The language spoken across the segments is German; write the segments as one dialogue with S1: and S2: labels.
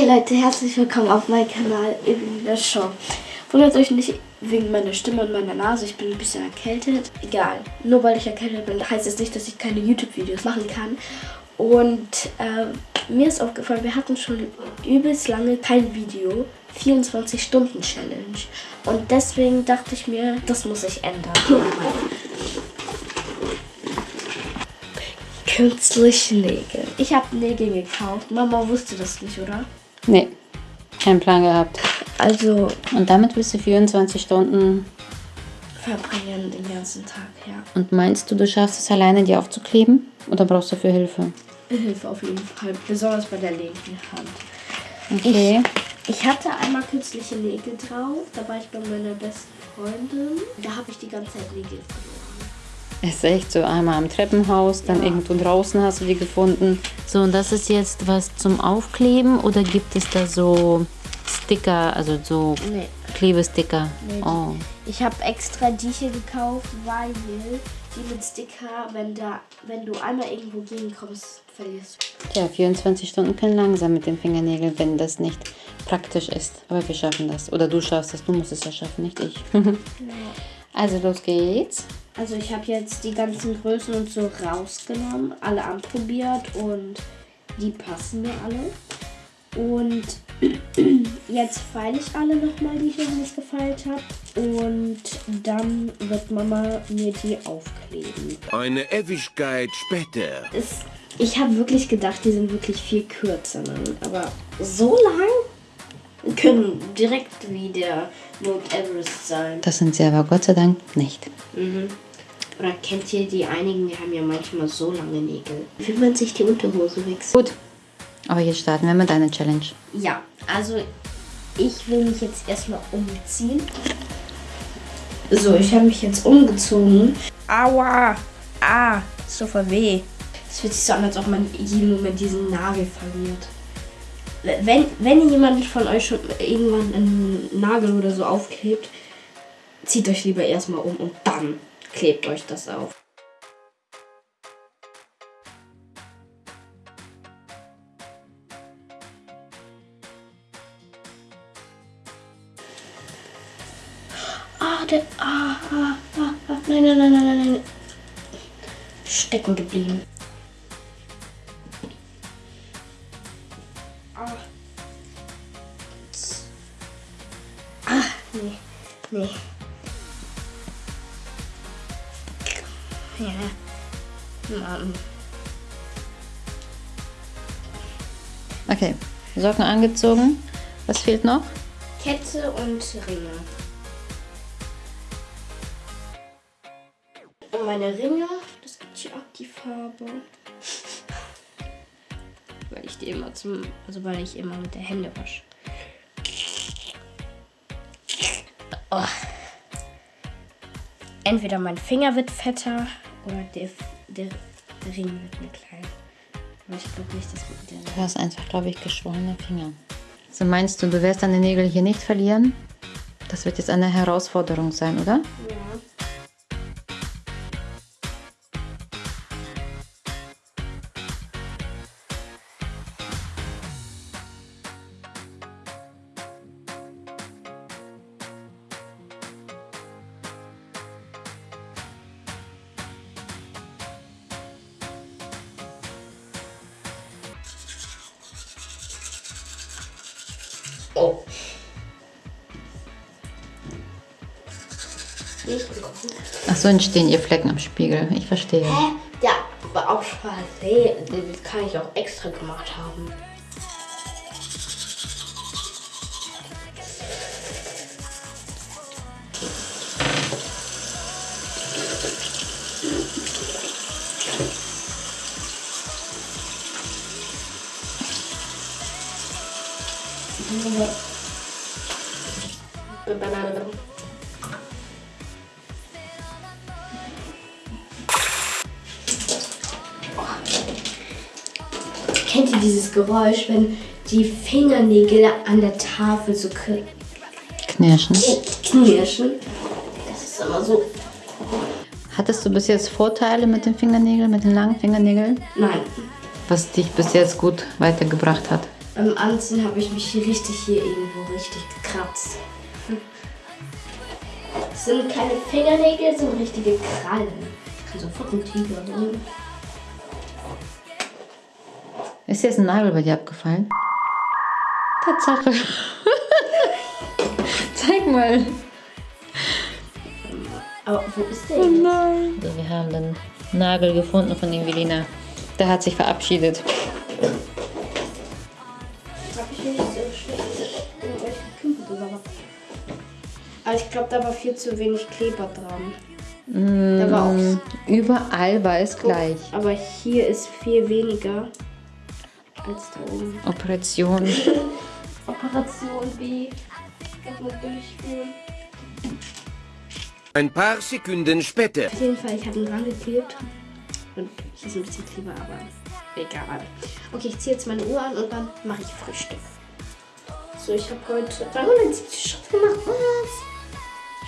S1: Hey Leute, herzlich willkommen auf meinem Kanal in der Show. Wundert euch nicht wegen meiner Stimme und meiner Nase, ich bin ein bisschen erkältet. Egal, nur weil ich erkältet bin, heißt es das nicht, dass ich keine YouTube-Videos machen kann. Und äh, mir ist aufgefallen, wir hatten schon übelst lange kein Video. 24-Stunden-Challenge. Und deswegen dachte ich mir, das muss ich ändern. Künstliche Nägel. Ich habe Nägel gekauft. Mama wusste das nicht, oder?
S2: Nee, keinen Plan gehabt.
S1: Also
S2: Und damit willst du 24 Stunden.
S1: verbringen den ganzen Tag, ja.
S2: Und meinst du, du schaffst es alleine, die aufzukleben? Oder brauchst du für Hilfe?
S1: Hilfe auf jeden Fall, besonders bei der linken Hand.
S2: Okay.
S1: Ich hatte einmal künstliche Nägel drauf, da war ich bei meiner besten Freundin. Da habe ich die ganze Zeit Nägel verloren.
S2: Es ist echt so einmal im Treppenhaus, dann
S1: Ja.
S2: irgendwo draußen hast du die gefunden. So, und das ist jetzt was zum Aufkleben oder gibt es da so Sticker, also so
S1: Nee.
S2: Klebesticker?
S1: Nee.
S2: Oh.
S1: Ich habe extra die hier gekauft, weil die mit Sticker, wenn, da, wenn du einmal irgendwo gegenkommst, verlierst du.
S2: Tja, 24 Stunden können langsam mit den Fingernägeln, wenn das nicht praktisch ist. Aber wir schaffen das. Oder du schaffst es, du musst es ja schaffen, nicht ich. also los geht's.
S1: Also ich habe jetzt die ganzen Größen und so rausgenommen, alle anprobiert und die passen mir alle. Und jetzt feile ich alle nochmal, die ich noch nicht gefeilt habe. Und dann wird Mama mir die aufkleben.
S3: Eine Ewigkeit später.
S1: Es, ich habe wirklich gedacht, die sind wirklich viel kürzer. Ne? Aber so lang können direkt wie der Mount Everest sein.
S2: Das sind sie aber Gott sei Dank nicht.
S1: Mhm. Oder kennt ihr die einigen, die haben ja manchmal so lange Nägel. Wie man sich die Unterhose wächst.
S2: Gut. Aber jetzt starten wir mit deiner Challenge.
S1: Ja, also ich will mich jetzt erstmal umziehen. So, ich habe mich jetzt umgezogen. Aua! Ah, so voll weh. Es fühlt sich so an, als ob man jeden Moment diesen Nagel verliert. Wenn, wenn jemand von euch schon irgendwann einen Nagel oder so aufklebt, zieht euch lieber erstmal um und dann klebt euch das auf. Ah, der. Ah, ah, ah, ah. Nein, nein, nein, nein, nein. Stecken geblieben.
S2: Okay. Socken angezogen. Was fehlt noch?
S1: Kette und Ringe. Und meine Ringe, das gibt hier auch die Farbe. Weil ich die immer zum, also weil ich immer mit der Hände wasche. Oh. Entweder mein Finger wird fetter oder der, der Ring wird mir klein. Aber ich glaube nicht, dass der
S2: Du hast einfach, glaube ich, geschwollene Finger. So meinst du, du wirst deine Nägel hier nicht verlieren? Das wird jetzt eine Herausforderung sein, oder?
S1: Ja. Oh.
S2: Ach so entstehen ihr Flecken am Spiegel. Ich verstehe.
S1: Hä? Ja, aber auch Versehen. Das kann ich auch extra gemacht haben. Kennt ihr dieses Geräusch, wenn die Fingernägel an der Tafel so kn-
S2: Knirschen.
S1: knirschen? Das ist immer so.
S2: Hattest du bis jetzt Vorteile mit den Fingernägeln, mit den langen Fingernägeln?
S1: Nein.
S2: Was dich bis jetzt gut weitergebracht hat?
S1: Beim Anziehen habe ich mich hier richtig hier irgendwo richtig gekratzt. Das sind keine Fingernägel, das sind richtige Krallen. Ich kann sofort einen Tiger drin.
S2: Ist jetzt ein Nagel bei dir abgefallen? Tatsache. Zeig mal.
S1: Aber wo ist der?
S2: Oh
S1: jetzt?
S2: nein. Also wir haben den Nagel gefunden von Evelina. Der hat sich verabschiedet.
S1: Aber ich glaube, da war viel zu wenig Kleber dran. Da war auch.
S2: Überall war es gleich.
S1: Aber hier ist viel weniger als da oben.
S2: Operation.
S1: Operation B. Erstmal durchführen.
S3: Ein paar Sekunden später.
S1: Auf jeden Fall, ich habe ihn rangeklebt. Und hier ist ein bisschen Kleber, aber egal. Okay, ich ziehe jetzt meine Uhr an und dann mache ich Frühstück. So, ich habe heute 370 Schritt gemacht. Was?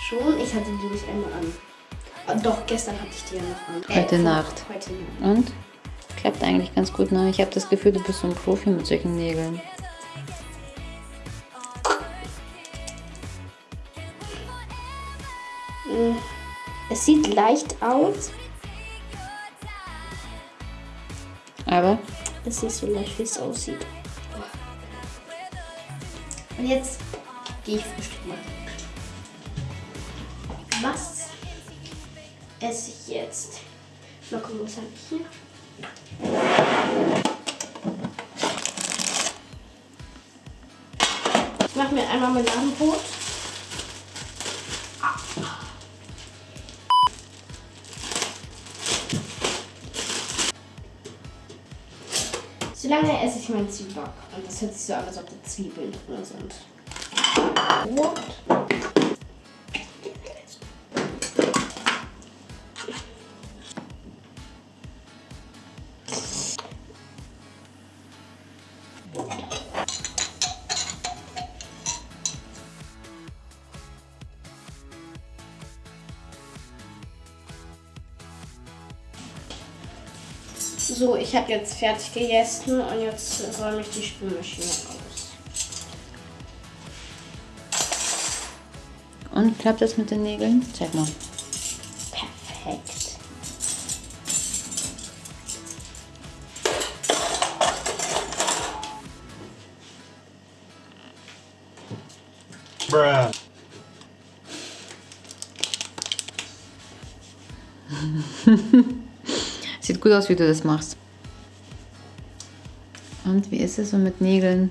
S1: Schon? Ich hatte die nicht einmal an. Ah, Doch, gestern hatte ich die ja noch an.
S2: Heute
S1: vor-
S2: Nacht.
S1: Heute Nacht.
S2: Und? Klappt eigentlich ganz gut. Ne? Ich habe das Gefühl, du bist so ein Profi mit solchen Nägeln.
S1: Es sieht leicht aus.
S2: Aber
S1: Es ist nicht so leicht, wie es aussieht. Und jetzt gehe ich Frühstück machen. Was esse ich jetzt? Mal gucken, was habe ich hier? Ich mache mir einmal Marmeladenbrot. Solange esse ich meinen Zwieback. Und das hört sich so an, als ob da Zwiebeln drin sind. What? Ich habe jetzt fertig gegessen und jetzt räume ich die Spülmaschine aus.
S2: Und klappt das mit den Nägeln? Zeig mal.
S1: Perfekt.
S4: Bruh.
S2: Sieht gut aus, wie du das machst. Und wie ist es so mit Nägeln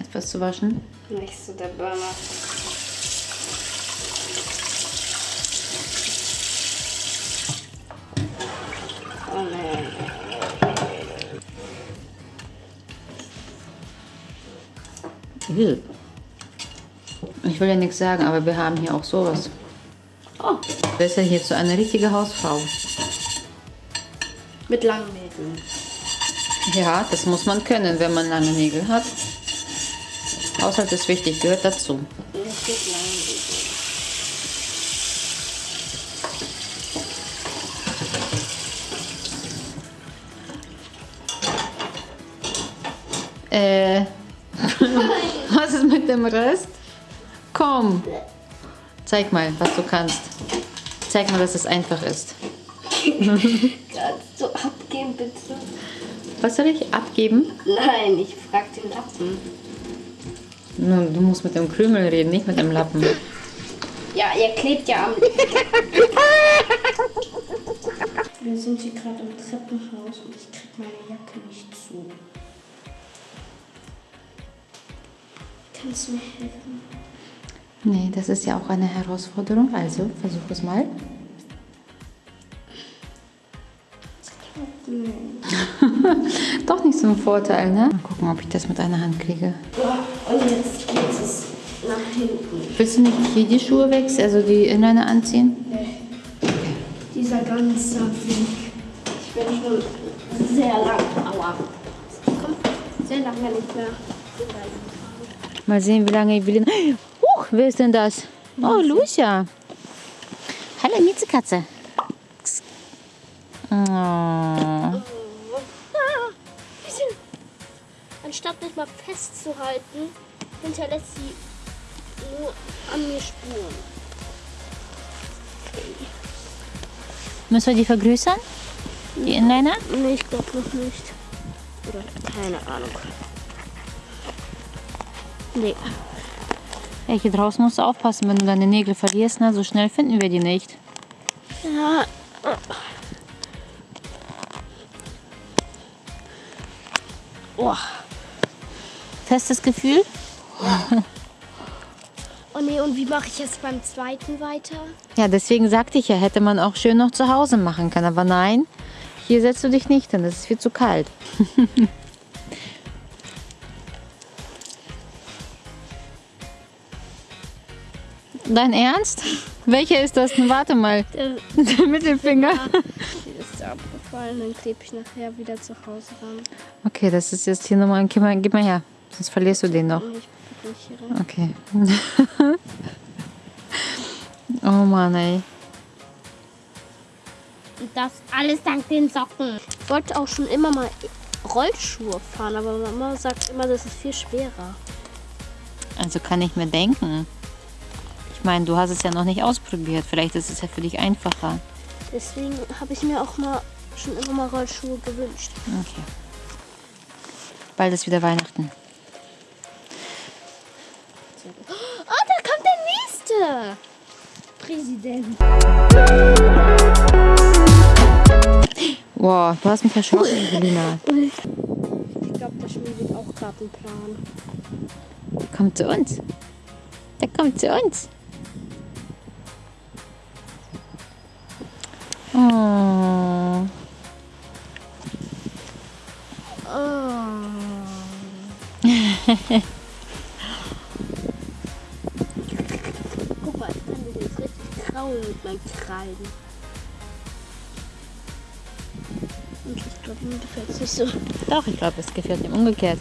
S2: etwas zu waschen?
S1: Nicht so der Burner. Oh nein.
S2: Ich will ja nichts sagen, aber wir haben hier auch sowas.
S1: Oh,
S2: Besser hier zu einer richtigen Hausfrau.
S1: mit langen Nägeln.
S2: Ja, das muss man können, wenn man lange Nägel hat. Haushalt ist wichtig, gehört dazu. Äh, was ist mit dem Rest? Komm, zeig mal, was du kannst. Zeig mal, dass es einfach ist.
S1: Kannst du abgeben, bitte?
S2: Was soll ich abgeben?
S1: Nein, ich frag den Lappen.
S2: Nun, du musst mit dem Krümel reden, nicht mit dem Lappen.
S1: Ja, ihr klebt ja am. Wir sind hier gerade im Treppenhaus und ich krieg meine Jacke nicht zu. Kannst du mir helfen?
S2: Nee, das ist ja auch eine Herausforderung. Also, versuch es mal. Doch nicht so ein Vorteil, ne? Mal gucken, ob ich das mit einer Hand kriege.
S1: So, und jetzt geht es nach hinten.
S2: Willst du nicht hier die Schuhe wechseln, also die Inliner anziehen?
S1: Dieser ganze Weg. Ich bin schon sehr lang. Aua. Komm, sehr lange nicht mehr.
S2: Mal sehen, wie lange Evelyn. Huch, wer ist denn das? Oh, Lucia. Hallo, Miezekatze. Oh.
S1: Anstatt mich mal festzuhalten, hinterlässt sie nur an mir Spuren.
S2: Müssen wir die vergrößern? Die Inliner?
S1: Nee, ich glaube noch nicht. Oder keine Ahnung. Nee.
S2: Ja, hier draußen musst du aufpassen, wenn du deine Nägel verlierst. Na, so schnell finden wir die nicht.
S1: Ja. Oh.
S2: Festes Gefühl?
S1: oh nee, und wie mache ich jetzt beim zweiten weiter?
S2: Ja, deswegen sagte ich ja, hätte man auch schön noch zu Hause machen können. Aber nein, hier setzt du dich nicht hin, das ist viel zu kalt. Dein Ernst? Welcher ist das denn? Warte mal.
S1: Der,
S2: Der Mittelfinger.
S1: die ist abgefallen, dann klebe ich nachher wieder zu Hause ran.
S2: Okay, das ist jetzt hier nochmal. Gib mal, gib mal her. Sonst verlierst du den noch. Okay. oh Mann, ey.
S1: Und das alles dank den Socken. Ich wollte auch schon immer mal Rollschuhe fahren, aber Mama sagt immer, das ist viel schwerer.
S2: Also kann ich mir denken. Ich meine, du hast es ja noch nicht ausprobiert. Vielleicht ist es ja für dich einfacher.
S1: Deswegen habe ich mir auch mal schon immer mal Rollschuhe gewünscht.
S2: Okay. Bald ist wieder Weihnachten.
S1: Präsident.
S2: Wow, du hast mich erschrocken, Evelina.
S1: Ich glaube, der schmiedet auch gerade einen Plan.
S2: Kommt zu uns. Der kommt zu uns. Oh.
S1: Guck mit meinen Krallen. Und ich glaube, mir gefällt es nicht so.
S2: Doch, ich glaube, es gefällt ihm umgekehrt.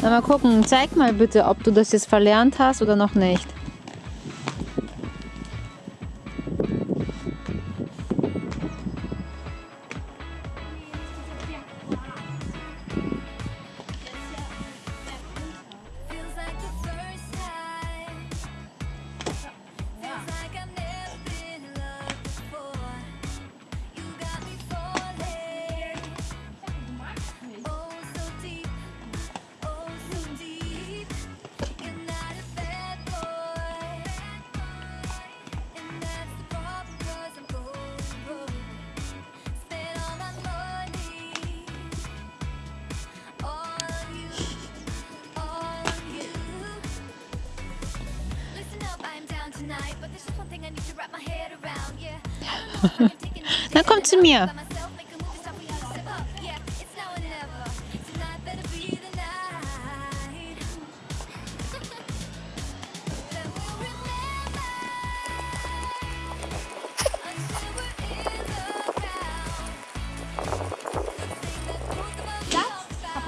S2: Na, mal gucken. Zeig mal bitte, ob du das jetzt verlernt hast oder noch nicht.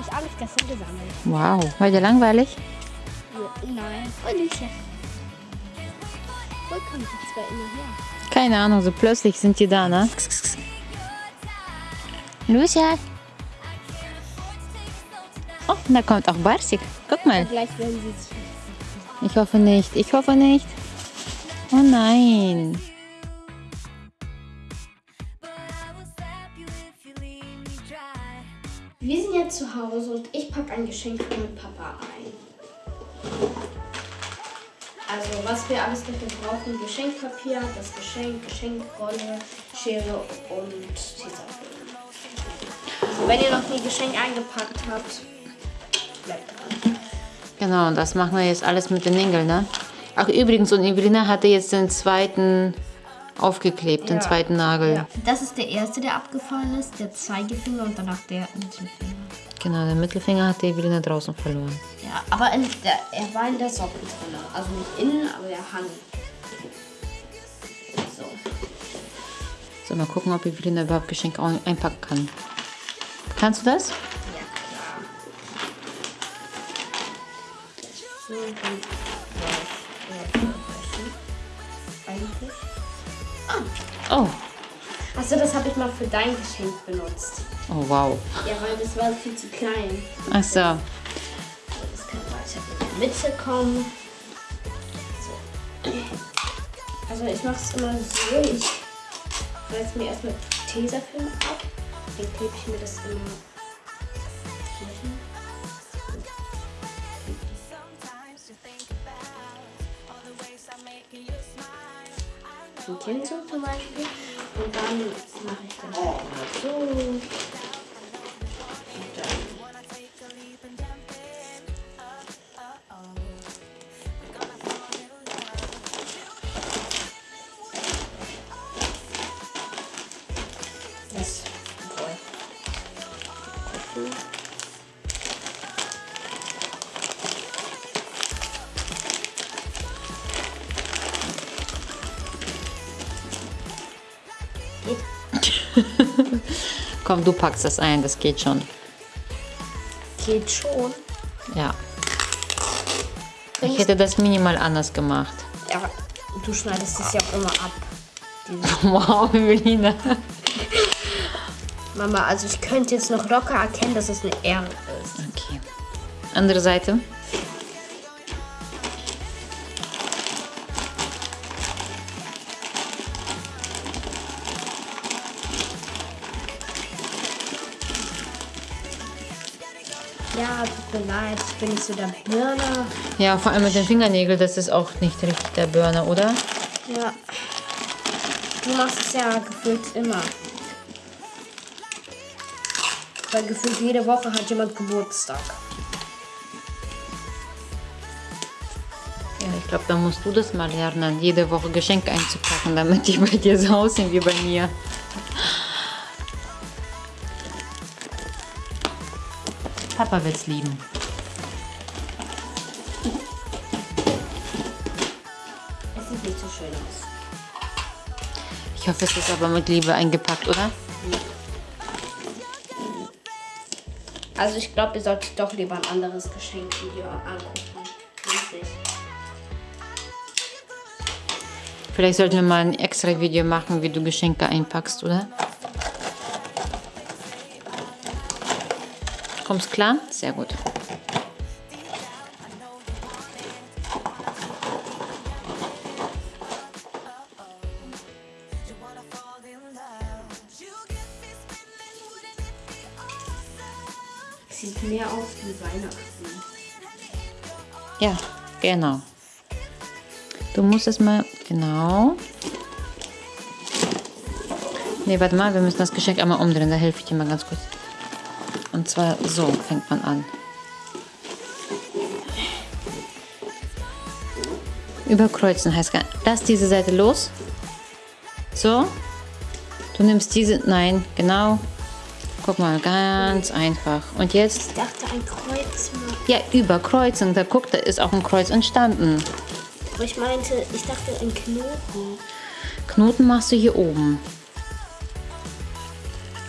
S1: Ich alles gestern gesammelt.
S2: Wow, war dir langweilig?
S1: Nein. Und ich. Wo kommen die zwei immer her?
S2: Keine Ahnung, so plötzlich sind die da, ne? Lucia. Oh, da kommt auch Barsik. Guck mal. Ich hoffe nicht. Ich hoffe nicht. Oh nein.
S1: Wir sind jetzt zu Hause und ich packe ein Geschenk für meinen Papa ein. Also, was wir alles dafür brauchen: Geschenkpapier, das Geschenk, Geschenkrolle, Schere und Tesafilm. Also, wenn ihr noch nie Geschenk eingepackt habt, bleibt dran.
S2: Genau, und das machen wir jetzt alles mit den Nägeln, ne? Ach, übrigens, und Evelina hatte jetzt den zweiten aufgeklebt, den
S1: Ja.
S2: zweiten Nagel.
S1: Ja. Das ist der erste, der abgefallen ist, der Zeigefinger und danach der Mittelfinger.
S2: Genau, den Mittelfinger hat die Evelina draußen verloren.
S1: Ja, aber der, er war in der Socke drin. Also nicht innen, aber der hang. So.
S2: So, mal gucken, ob Evelina überhaupt Geschenke ein- einpacken kann. Kannst du das?
S1: Ja, klar. So, dann eigentlich.
S2: Oh,
S1: Achso, das habe ich mal für dein Geschenk benutzt.
S2: Oh, wow.
S1: Ja, weil das war viel zu klein.
S2: Ach so.
S1: Das kann weiter in die Mitte kommen. So. Also ich mache es immer so. Ich reiß mir erstmal Tesafilm ab. Dann klebe ich mir das immer hier hin. Ein Kind so zum Beispiel. Und dann mache ich halt immer so.
S2: Komm, du packst das ein, das geht schon.
S1: Geht schon.
S2: Ja. Ich hätte das minimal anders gemacht.
S1: Ja, du schneidest es ja auch immer ab.
S2: Wow, Evelina.
S1: Mama, also ich könnte jetzt noch locker erkennen, dass es eine R ist.
S2: Okay. Andere Seite.
S1: Ja, tut mir leid, ich bin nicht so der Birner.
S2: Ja, vor allem mit den Fingernägeln, das ist auch nicht richtig der Burner, oder?
S1: Ja. Du machst es ja gefühlt immer. Weil gefühlt jede Woche hat jemand Geburtstag.
S2: Ja, ich glaube, da musst du das mal lernen, jede Woche Geschenke einzupacken, damit die bei dir so aussehen wie bei mir. Papa wird's lieben.
S1: Es sieht nicht so schön aus.
S2: Ich hoffe, es ist aber mit Liebe eingepackt, oder?
S1: Also ich glaube, ihr solltet doch lieber ein anderes Geschenkvideo angucken. Richtig.
S2: Vielleicht sollten wir mal ein extra Video machen, wie du Geschenke einpackst, oder? Kommst klar? Sehr gut.
S1: Sieht mehr aus wie Weihnachten.
S2: Ja, genau. Du musst es mal, genau. Ne, warte mal, wir müssen das Geschenk einmal umdrehen, da helfe ich dir mal ganz kurz. Und zwar so fängt man an. Überkreuzen heißt gar Lass diese Seite los. So. Du nimmst diese, nein, genau. Guck mal, ganz einfach. Und jetzt
S1: Ich dachte, ein Kreuz
S2: ja, überkreuzen. Da guck, da ist auch ein Kreuz entstanden.
S1: Aber ich meinte, ich dachte ein Knoten.
S2: Knoten machst du hier oben.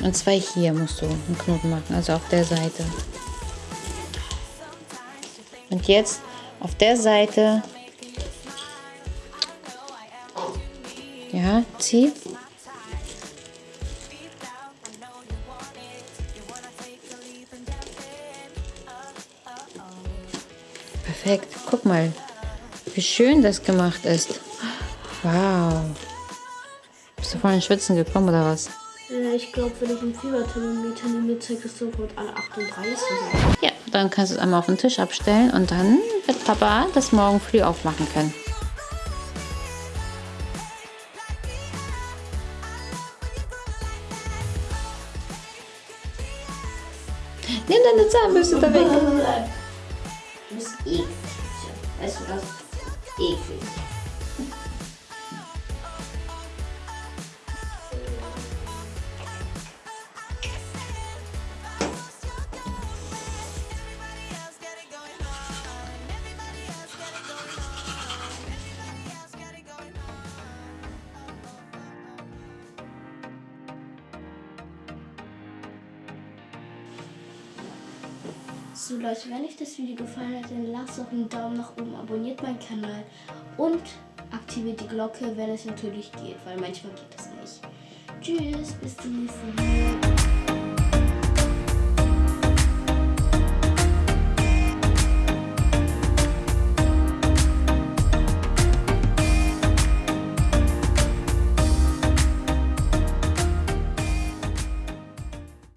S2: Und zwar hier musst du einen Knoten machen, also auf der Seite. Und jetzt auf der Seite. Ja, zieh. Perfekt. Guck mal, wie schön das gemacht ist. Wow. Bist du vorhin Schwitzen gekommen oder was?
S1: Ich glaube, wenn ich ein Fieberthermometer nehme, zeigt es sofort alle 38 sein.
S2: Ja, dann kannst du es einmal auf den Tisch abstellen und dann wird Papa das morgen früh aufmachen können. Nimm deine Zahnbürste da weg.
S1: Du bist eklig. Weißt du das? Eklig. So Leute, wenn euch das Video gefallen hat, dann lasst doch einen Daumen nach oben, abonniert meinen Kanal und aktiviert die Glocke, wenn es natürlich geht, weil manchmal geht das nicht. Tschüss, bis zum nächsten Mal.